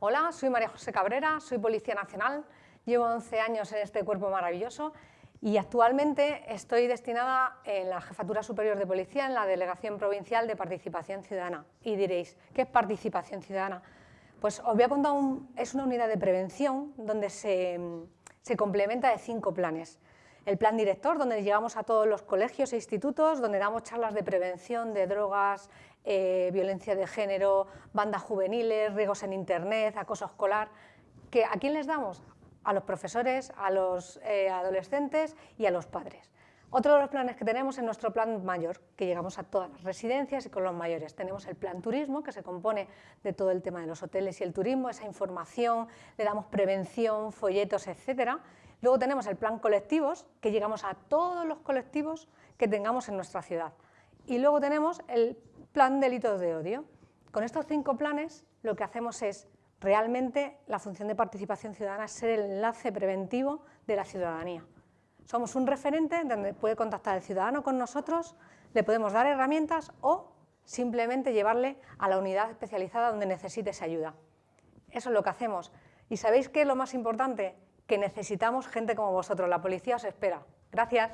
Hola, soy María José Cabrera, soy Policía Nacional, llevo 11 años en este cuerpo maravilloso y actualmente estoy destinada en la Jefatura Superior de Policía en la Delegación Provincial de Participación Ciudadana. Y diréis, ¿qué es participación ciudadana? Pues os voy a contar, es una unidad de prevención donde se, se complementa de cinco planes. El plan director, donde llegamos a todos los colegios e institutos, donde damos charlas de prevención de drogas, eh, violencia de género, bandas juveniles, riesgos en Internet, acoso escolar. ¿A quién les damos? A los profesores, a los eh, adolescentes y a los padres. Otro de los planes que tenemos es nuestro plan mayor, que llegamos a todas las residencias y con los mayores. Tenemos el plan turismo, que se compone de todo el tema de los hoteles y el turismo, esa información, le damos prevención, folletos, etc. Luego tenemos el plan colectivos, que llegamos a todos los colectivos que tengamos en nuestra ciudad. Y luego tenemos el plan delitos de odio. Con estos cinco planes lo que hacemos es realmente la función de participación ciudadana ser el enlace preventivo de la ciudadanía. Somos un referente donde puede contactar el ciudadano con nosotros, le podemos dar herramientas o simplemente llevarle a la unidad especializada donde necesite esa ayuda. Eso es lo que hacemos. ¿Y sabéis qué es lo más importante? Que necesitamos gente como vosotros, la policía os espera. Gracias.